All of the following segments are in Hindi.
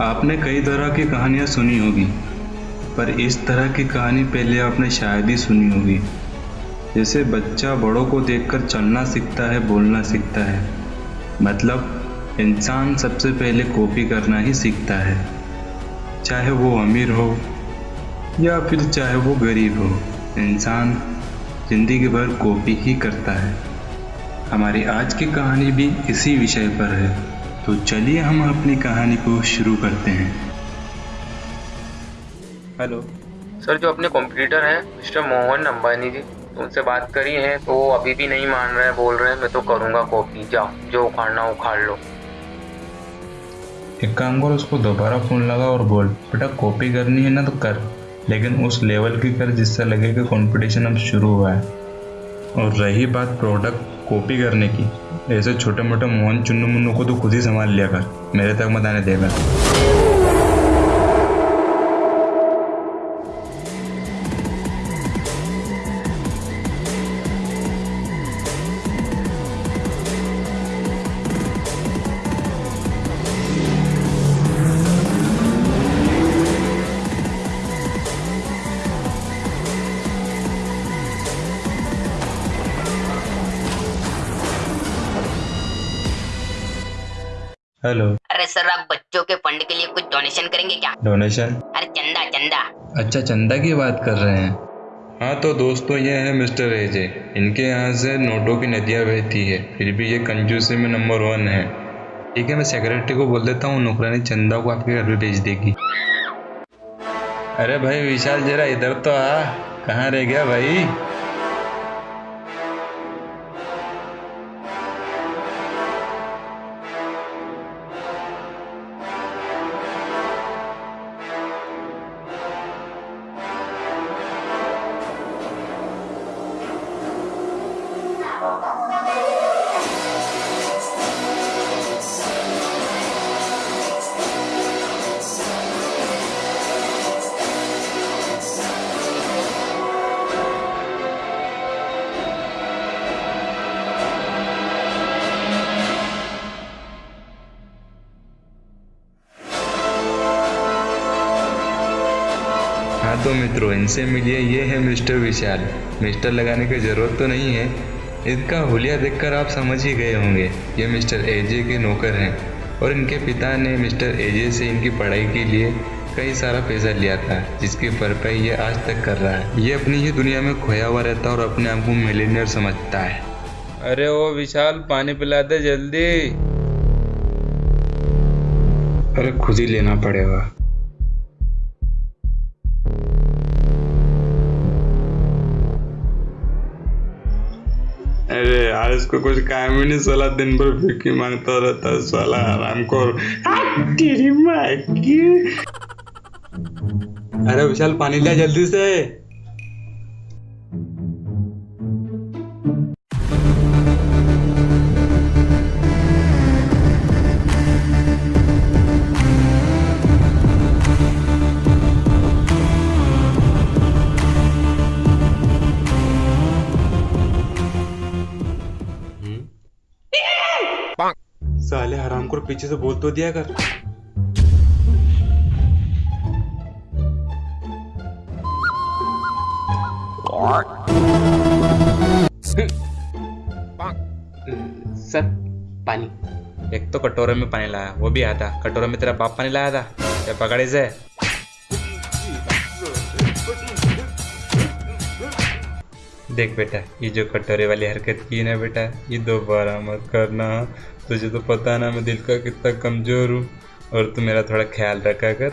आपने कई तरह की कहानियाँ सुनी होगी, पर इस तरह की कहानी पहले आपने शायद ही सुनी होगी। जैसे बच्चा बड़ों को देखकर चलना सीखता है, बोलना सीखता है। मतलब इंसान सबसे पहले कॉपी करना ही सीखता है। चाहे वो अमीर हो, या फिर चाहे वो गरीब हो, इंसान ज़िंदगी भर कॉपी ही करता है। हमारी आज की कहानी भी इसी विषय पर है। तो चलिए हम अपनी कहानी को शुरू करते हैं। हेलो। सर जो अपने कॉम्पिटिटर हैं मिस्टर मोहन अंबानी जी उनसे बात करी है तो वो अभी भी नहीं मान रहे हैं बोल रहे हैं मैं तो करूँगा कॉपी जाओ जो उखाड़ना उखाड़ लो। एक काम कर उसको दोबारा फ़ोन लगा और बोल बेटा कॉपी करनी है ना तो कर लेकिन उस लेवल की कर जिससे लगे कि कंपटीशन अब शुरू हुआ है। और रही बात प्रोडक्ट कॉपी करने की। ऐसे छोटे मोटे मोहन चुन्नू मुन्नू को तो खुद ही संभाल लिया कर। मेरे तक मत आने देगा हेलो। अरे सर आप बच्चों के फंड के लिए कुछ डोनेशन करेंगे क्या? डोनेशन अरे चंदा चंदा। अच्छा चंदा की बात कर रहे हैं। हाँ तो दोस्तों ये है मिस्टर एजे इनके यहाँ से नोटों की नदियाँ बहती है। फिर भी ये कंजूसी में नंबर वन है। ठीक है मैं सेक्रेटरी को बोल देता हूँ नौकरानी चंदा को आपके घर पे भेज देगी। अरे भाई विशाल जरा इधर तो आ। कहाँ रह गया भाई? मित्रों इनसे मिलिए ये है मिस्टर विशाल। मिस्टर लगाने की ज़रूरत तो नहीं है। इसका हुलिया देखकर आप समझ ही गए होंगे ये मिस्टर एजे के नौकर हैं और इनके पिता ने मिस्टर एजे से इनकी पढ़ाई के लिए कई सारा पैसा लिया था जिसकी भरपाई ये आज तक कर रहा है। ये अपनी ही दुनिया में खोया हुआ रहता है और अपने आप को मिलीनियर समझता है। अरे ओ विशाल पानी पिला दे जल्दी। अरे खुद ही लेना पड़ेगा। अरे यार, इसको कुछ काम ही नहीं, साला दिन भर भिक्की माँगता रहता है, साला आराम कर। तेरी माँ की। अरे विशाल, पानी लिया जल्दी से। को पीछे से बोल तो दिया कर। सर पानी। एक तो कटोरे में पानी लाया वो भी आया था। कटोरे में तेरा बाप पानी लाया था? क्या पकड़े से। देख बेटा ये जो कटोरे वाली हरकत की ना बेटा ये दोबारा मत करना। तुझे तो पता ना, मैं दिल का कितना कमज़ोर हूँ। और तू मेरा थोड़ा ख्याल रखा कर,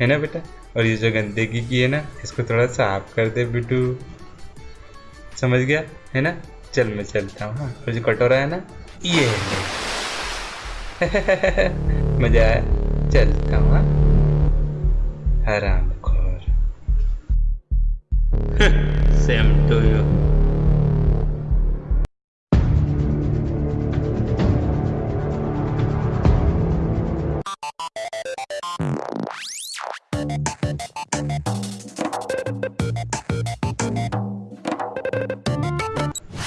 है ना बेटा? और ये जो गंदगी की है ना, इसको थोड़ा साफ़ कर दे बिटू। समझ गया? है ना? चल, मैं चलता हूँ हाँ। और जो कटोरा है ना, ये है। मज़ा आया? चलता हूँ हाँ। हराम खोर सेम टू यू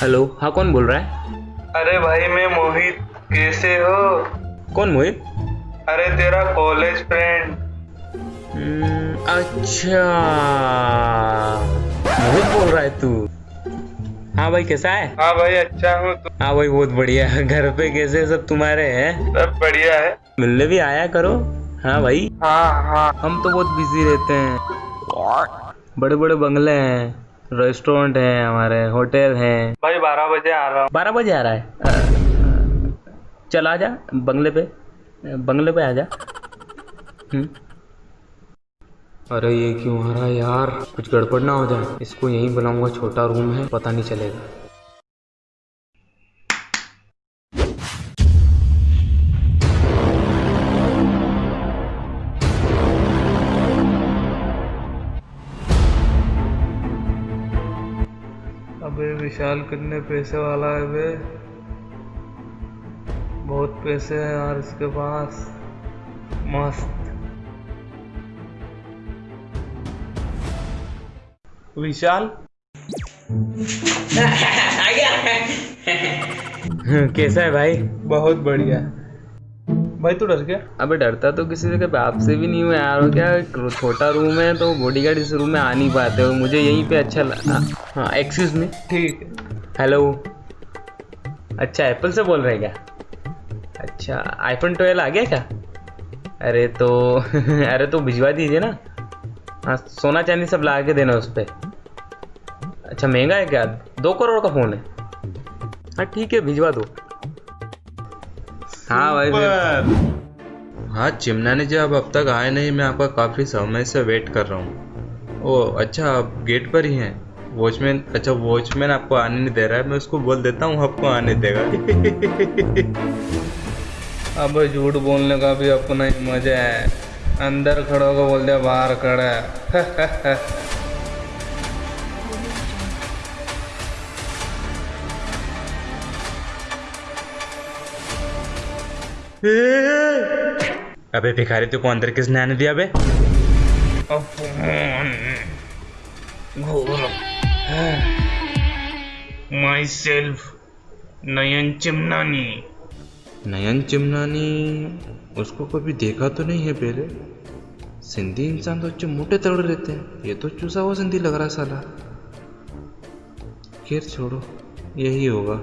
हेलो हाँ कौन बोल रहा है? अरे भाई मैं मोहित। कैसे हो? कौन मोहित? अरे तेरा कॉलेज फ्रेंड हम्म, अच्छा। मोहित बोल रहा है तू। हाँ भाई कैसा है? हाँ भाई अच्छा हूँ तू। हाँ भाई बहुत बढ़िया। है घर पे कैसे सब तुम्हारे हैं? सब बढ़िया है। मिलने भी आया करो। हाँ भाई। हाँ हाँ। हम तो बहुत बिज़ी रहते हैं। बड़े बड़े बंगले हैं। रेस्टोरेंट है हमारे होटल हैं। भाई बारह बजे आ रहा हूँ। बारह बजे आ रहा है? चल आ जा बंगले पे बंगले पे आ जा। हम्म। अरे ये क्यों आ रहा है यार? कुछ गड़बड़ ना हो जाए। इसको यहीं बुलाऊँगा छोटा रूम है पता नहीं चलेगा। विशाल कितने पैसे वाला है वे बहुत पैसे हैं यार इसके पास। मस्त। विशाल? कैसा है भाई? बहुत बढ़िया। भाई तू डर गया। अबे डरता तो किसी के बाप से भी नहीं हुआ यार क्या छोटा रूम है तो बॉडीगार्ड इस रूम में आ नहीं पाते हो मुझे यहीं पे अच्छा लगा हाँ एक्सक्यूज मी ठीक हेलो अच्छा एप्पल से बोल रहे हैं क्या? अच्छा आईफोन ट्वेल्व आ गया क्या? अरे तो अरे तो भिजवा दीजिए ना। हाँ सोना चांदी सब ला के देना उस पर अच्छा महँगा है क्या? दो करोड़ का फ़ोन है। हाँ ठीक है भिजवा दो। हाँ भाई फिर। हाँ चिमना ने जी आप अब तक आए नहीं मैं आपका काफ़ी समय से वेट कर रहा हूँ। ओ अच्छा आप गेट पर ही हैं। वॉचमैन अच्छा वॉचमैन आपको आने नहीं दे रहा है मैं उसको बोल देता हूँ आपको आने देगा। अब झूठ बोलने का भी अपना ही मज़ा है। अंदर खड़ा होकर बोल दिया बाहर खड़ा है। अबे भिखारी तू को अंदर किसने आने दिया बे माई सेल्फ नयन चिमनानी। नयन चिमनानी? उसको कभी देखा तो नहीं है पहले? सिंधी इंसान तो अच्छे मोटे तगड़े रहते हैं। ये तो चूसा हुआ सिंधी लग रहा साला। खैर छोड़ो यही होगा।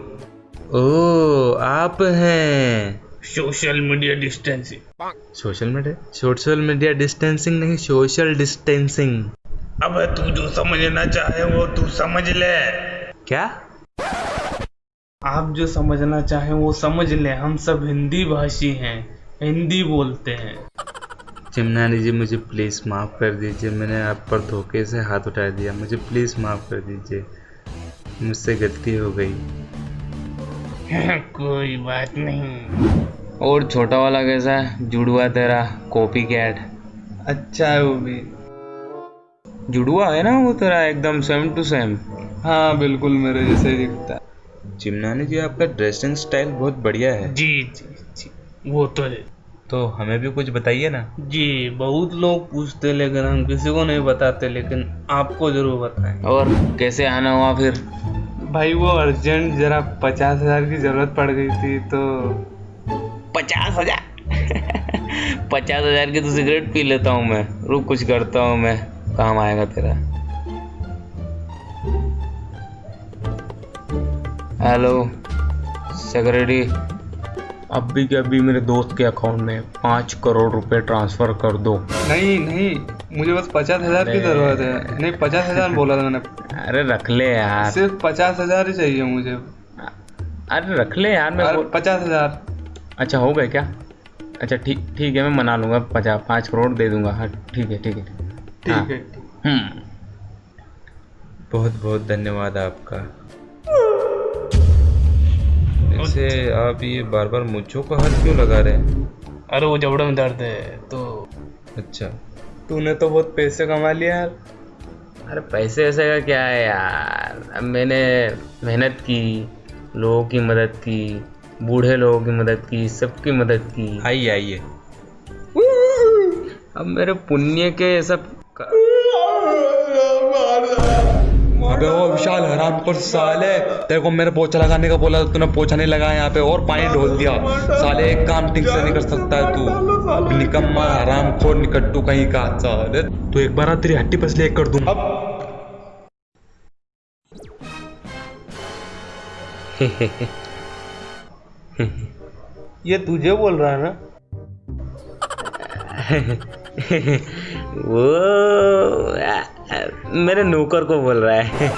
ओ आप हैं। Social media distancing social media social media distancing नहीं सोशल डिस्टेंसिंग अब तू जो समझना चाहे वो तू समझ ले। क्या? आप जो समझना चाहें वो समझ ले हम सब हिंदी भाषी हैं हिंदी बोलते हैं। चिमनानी जी मुझे प्लीज़ माफ़ कर दीजिए मैंने आप पर धोखे से हाथ उठा दिया। मुझे प्लीज़ माफ़ कर दीजिए मुझसे गलती हो गई। कोई बात नहीं। और छोटा वाला कैसा है? जुड़वा तेरा कॉपी कैट अच्छा है वो भी। जुड़वा है ना वो तेरा एकदम सेम टू सेम हाँ बिल्कुल मेरे जैसे ही दिखता है। चिमनानी जी आपका ड्रेसिंग स्टाइल बहुत बढ़िया है। जी जी जी वो तो है। तो हमें भी कुछ बताइए ना। जी बहुत लोग पूछते लेकिन हम किसी को नहीं बताते लेकिन आपको ज़रूर बताएँ और कैसे आना हुआ फिर? भाई वो अर्जेंट जरा पचास हज़ार की ज़रूरत पड़ गई थी तो पचास हज़ार? पचास हज़ार की तो सिगरेट पी लेता हूँ मैं। रुक कुछ करता हूँ मैं। काम आएगा तेरा। Hello secretary. अभी के अभी मेरे दोस्त के अकाउंट में पाँच करोड़ रुपए ट्रांसफ़र कर दो। नहीं नहीं। मुझे बस पचास हज़ार की ज़रूरत है। नहीं पचास हज़ार बोला था मैंने। अरे रख ले यार। सिर्फ़ पचास हज़ार ही चाहिए मुझे। अरे रख ले यार मैं पचास हज़ार। अच्छा हो गए क्या? अच्छा ठीक ठीक है मैं मना लूँगा। पचास पाँच करोड़ दे दूँगा। हाँ ठीक है ठीक है। हाँ। ठीक है। हम्म। बहुत बहुत धन्यवाद आपका। वैसे आप ये बार बार मुझों को हाथ क्यों लगा रहे हैं? अरे वो जबड़े में दर्द है तो अच्छा। तूने तो बहुत पैसे कमा लिया यार। अरे पैसे ऐसे का क्या है यार? अब मैंने मेहनत की लोगों की मदद की बूढ़े लोगों की मदद की सबकी मदद की। आइए आइए। अब मेरे पुण्य के सब अबे वो विशाल हराम पर साले तेरे को मेरे पोछा लगाने का बोला तूने पोछा नहीं लगाया यहाँ पे और पानी ढोल दिया। साले एक काम ठीक से नहीं कर सकता है तू। निकम्मा हराम खोर निकट्टू कहीं का साले तू एक बार तेरी हट्टी पसली एक कर दूँ। अब। ये तुझे बोल रहा है ना? वो मेरे नौकर को बोल रहा है।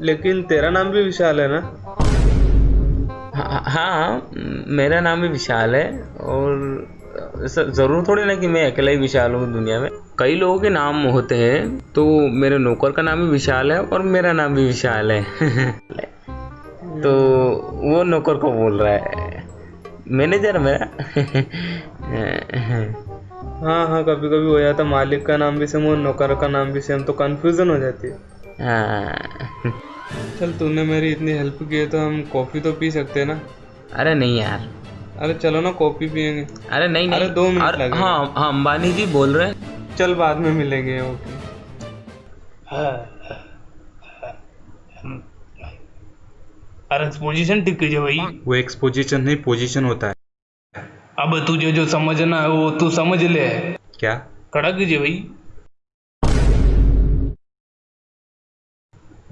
लेकिन तेरा नाम भी विशाल है ना? हाँ हाँ मेरा नाम भी विशाल है और ज़रूर थोड़ी ना कि मैं अकेला ही विशाल हूँ दुनिया में। कई लोगों के नाम होते हैं तो मेरे नौकर का नाम भी विशाल है और मेरा नाम भी विशाल है। तो वो नौकर को बोल रहा है। मैनेजर मेरा। हाँ हाँ कभी कभी हो जाता मालिक का नाम भी सेम और नौकर का नाम भी सेम तो कंफ्यूजन हो जाती है। हाँ। चल तूने मेरी इतनी हेल्प की है तो हम कॉफ़ी तो पी सकते हैं ना? अरे नहीं यार। अरे चलो ना कॉफ़ी पियेंगे। अरे नहीं नहीं। अरे दो मिनट अरे लगेंगे। हाँ। हाँ अंबानी जी बोल रहे हैं। चल बाद में मिलेंगे ओके अरे पोजीशन ठीक कीजिए भाई। वो एक्सपोजिशन नहीं पोजीशन होता है। अब तुझे जो समझना है वो तू समझ ले। क्या? खड़ा कीजिए भाई।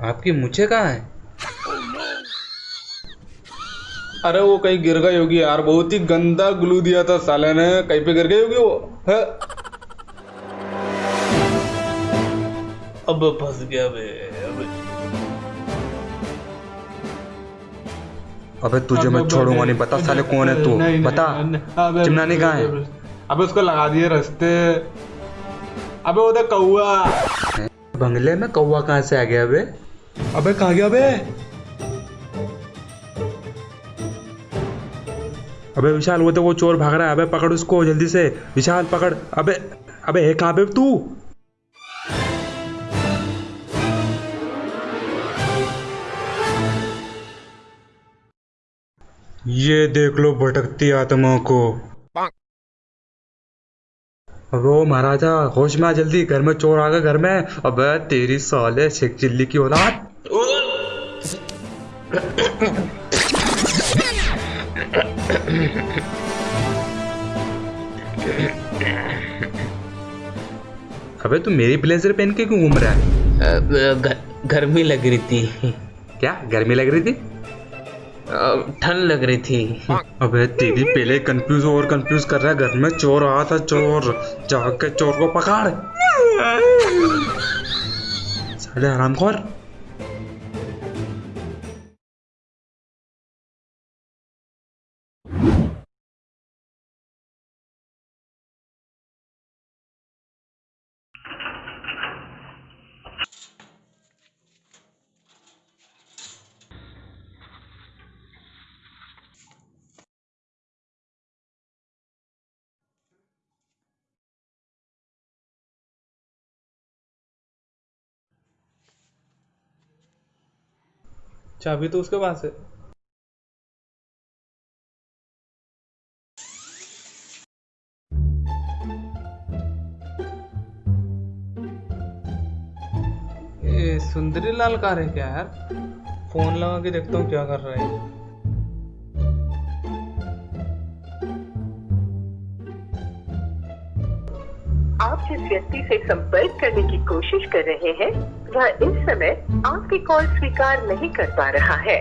आपकी मुझे कहाँ है? अरे वो कहीं गिर गई होगी यार बहुत ही गंदा ग्लू दिया था साले ने। कहीं पे गिर गई होगी वो? है? अब फंस गया बे अब। अबे तुझे मैं छोड़ूँगा नहीं बता साले कौन है तू? बता। नहीं, अबे, चिमनानी कहाँ है? अबे उसको लगा दिए रास्ते। अबे उधर कौआ बंगले में कौवा कहाँ से आ गया बे? अबे, कहा गया बे अबे, विशाल, वो तो वो चोर भाग रहा है। अबे, पकड़ उसको जल्दी से। विशाल, पकड़। अबे अबे, है कहाँ तू? ये देख लो, भटकती आत्मा को। अबे महाराजा, होश में जल्दी। घर में चोर आ गए, घर में। अबे, तेरी साले, शेख चिल्ली की औलाद। अबे तू मेरी ब्लेजर पहन के क्यों घूम रहा है? गर्मी लग रही थी। क्या? गर्मी लग रही थी? ठंड लग रही थी। अबे तेरी पहले कंफ्यूज और कंफ्यूज कर रहा है। घर में चोर आया था चोर। जाके चोर को पकड़। साले हरामखोर। चाबी तो उसके पास है। सुंदरी लाल कार है क्या यार? फ़ोन लगा के देखता हूँ क्या कर रहा है। आप जिस व्यक्ति से संपर्क करने की कोशिश कर रहे हैं वह इस समय आपकी कॉल स्वीकार नहीं कर पा रहा है।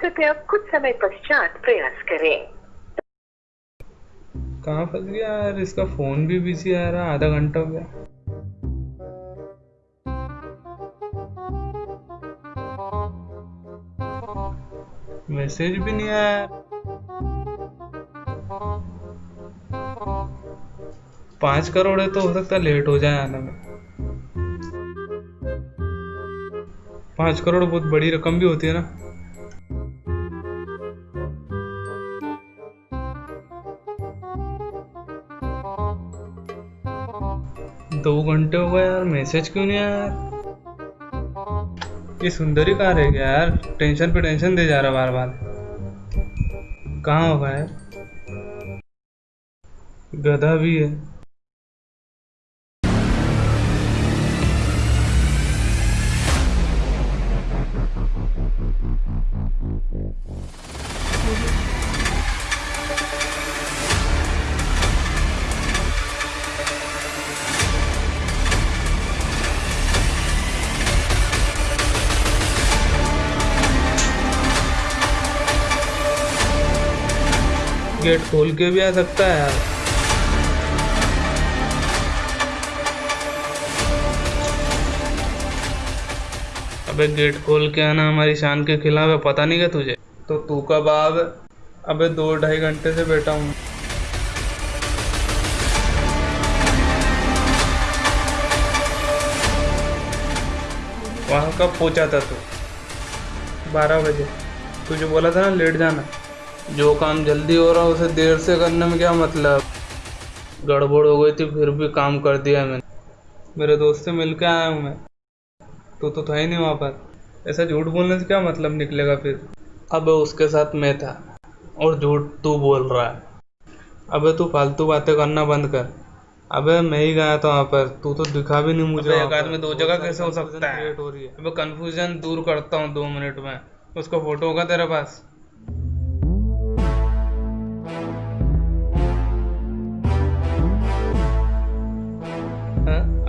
कृपया कुछ समय पश्चात प्रयास करें। कहाँ फंस गया यार? इसका फ़ोन भी बिज़ी आ रहा, आधा घंटा हो गया। मैसेज भी नहीं आया। पाँच करोड़ है तो हो सकता है लेट हो जाए आने में। पाँच करोड़ बहुत बड़ी रकम भी होती है ना। दो घंटे हो गए यार मैसेज क्यों नहीं आया यार? ये सुंदरी कार है क्या यार? टेंशन पे टेंशन दे जा रहा बार बार कहाँ होगा यार? गधा भी है। गेट खोल के भी आ सकता है यार। अबे गेट खोल के आना हमारी शान के खिलाफ है, पता नहीं क्या तुझे? तो तू कब आवे अबे दो ढाई घंटे से बैठा हूँ। वहाँ कब पहुँचा था तू? बारह बजे। तुझे बोला था ना लेट जाना। जो काम जल्दी हो रहा है, उसे देर से करने में क्या मतलब? गड़बड़ हो गई थी, फिर भी काम कर दिया मैंने। मेरे दोस्त से मिल के आया हूँ मैं। तू तो था ही नहीं वहाँ पर। ऐसा झूठ बोलने से क्या मतलब निकलेगा फिर? अब उसके साथ मैं था और झूठ तू बोल रहा है। अब तू फालतू बातें करना बंद कर। अबे मैं ही गया था वहाँ पर तू तो दिखा भी नहीं मुझे एक आदमी दो जगह कैसे हो सकता है? हो रही है। अबे कंफ्यूजन दूर करता हूँ दो मिनट में। उसका फ़ोटो होगा तेरे पास?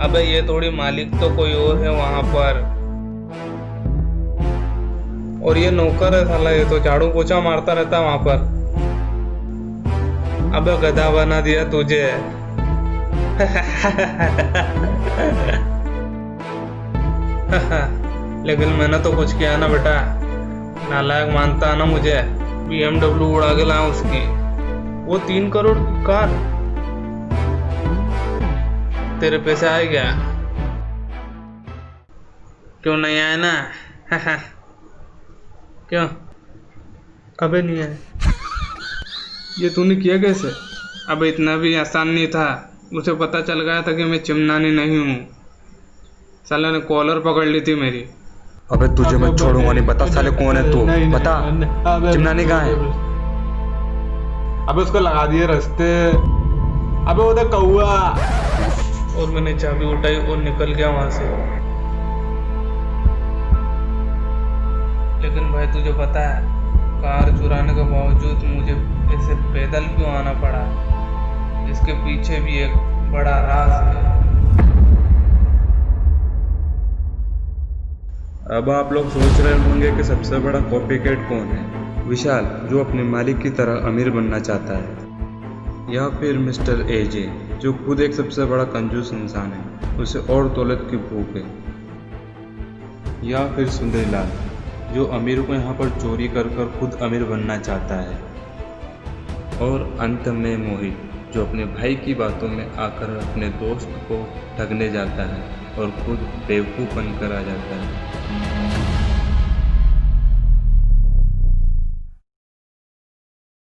अबे ये थोड़ी मालिक तो कोई और है वहाँ पर। और ये नौकर है साला, ये तो झाड़ू पोछा मारता रहता वहाँ पर। अबे गधा बना दिया तुझे। लेकिन मैंने तो कुछ किया ना बेटा। नालायक मानता ना मुझे। बीएमडब्ल्यू उड़ा के लाया उसकी। वो तीन करोड़ कार। तेरे पैसे आए क्या? क्यों नहीं आए ना? क्यों? कभी नहीं आए। ये तूने किया कैसे? अब इतना भी आसान नहीं था। उसे पता चल गया था कि मैं चिमनानी नहीं हूँ। साला ने कॉलर पकड़ ली थी मेरी। अबे तुझे मैं छोड़ूँगा नहीं। बता साले कौन है तू? बता। चिमनानी कहाँ है? अबे उसको लगा दिए रास्ते। अबे वो तो कौआ। और मैंने चाबी उठाई और निकल गया वहाँ से। लेकिन भाई तुझे पता है, कार चुराने के बावजूद मुझे ऐसे पैदल क्यों आना पड़ा? इसके पीछे भी एक बड़ा राज है। अब आप लोग सोच रहे होंगे कि सबसे बड़ा कॉपी कैट कौन है? विशाल, जो अपने मालिक की तरह अमीर बनना चाहता है। या फिर मिस्टर एजे जो खुद एक सबसे बड़ा कंजूस इंसान है, उसे और दौलत की भूख है। या फिर सुंदरीलाल, जो अमीर को यहाँ पर चोरी कर कर खुद अमीर बनना चाहता है। और अंत में मोहित, जो अपने भाई की बातों में आकर अपने दोस्त को ठगने जाता है और खुद बेवकूफ़ बनकर आ जाता है।